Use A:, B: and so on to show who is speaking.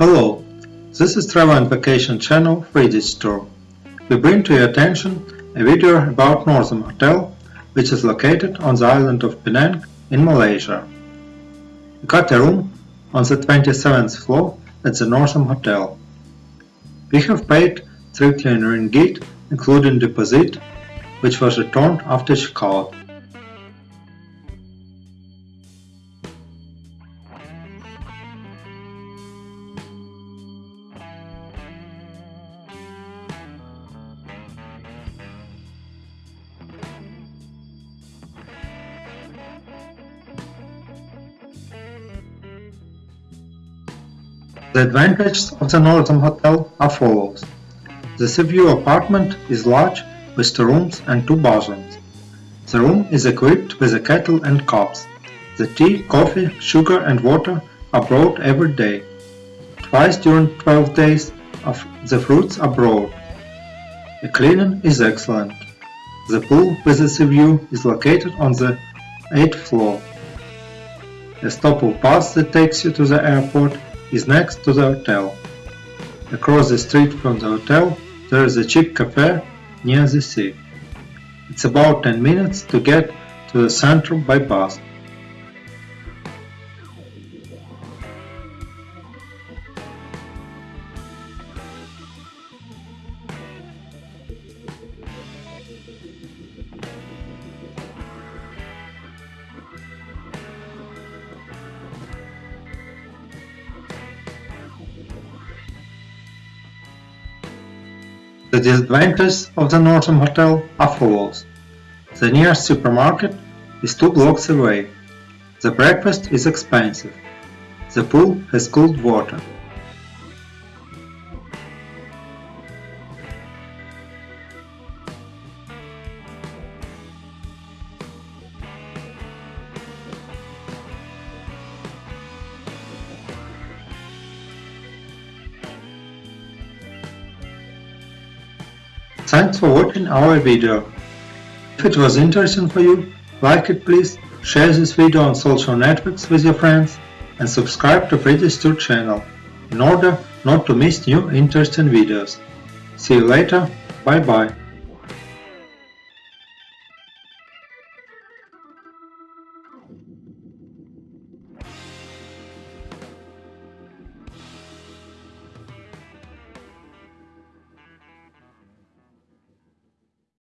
A: Hello, this is Travel and Vacation channel Friedrich Tour. We bring to your attention a video about Northam Hotel, which is located on the island of Penang in Malaysia. We got a room on the 27th floor at the Northam Hotel. We have paid 3 ringgit including deposit, which was returned after checkout. The advantages of the Northam Hotel are follows. The Seaview apartment is large with two rooms and two bathrooms. The room is equipped with a kettle and cups. The tea, coffee, sugar and water are brought every day. Twice during 12 days of the fruits are brought. The cleaning is excellent. The pool with the sea view is located on the 8th floor. A stop of bus that takes you to the airport is next to the hotel. Across the street from the hotel there is a cheap cafe near the sea. It's about 10 minutes to get to the center by bus. The disadvantages of the Northam Hotel are follows. The nearest supermarket is two blocks away. The breakfast is expensive. The pool has cold water. Thanks for watching our video. If it was interesting for you, like it please, share this video on social networks with your friends and subscribe to Friedrich Tour channel in order not to miss new interesting videos. See you later, bye bye.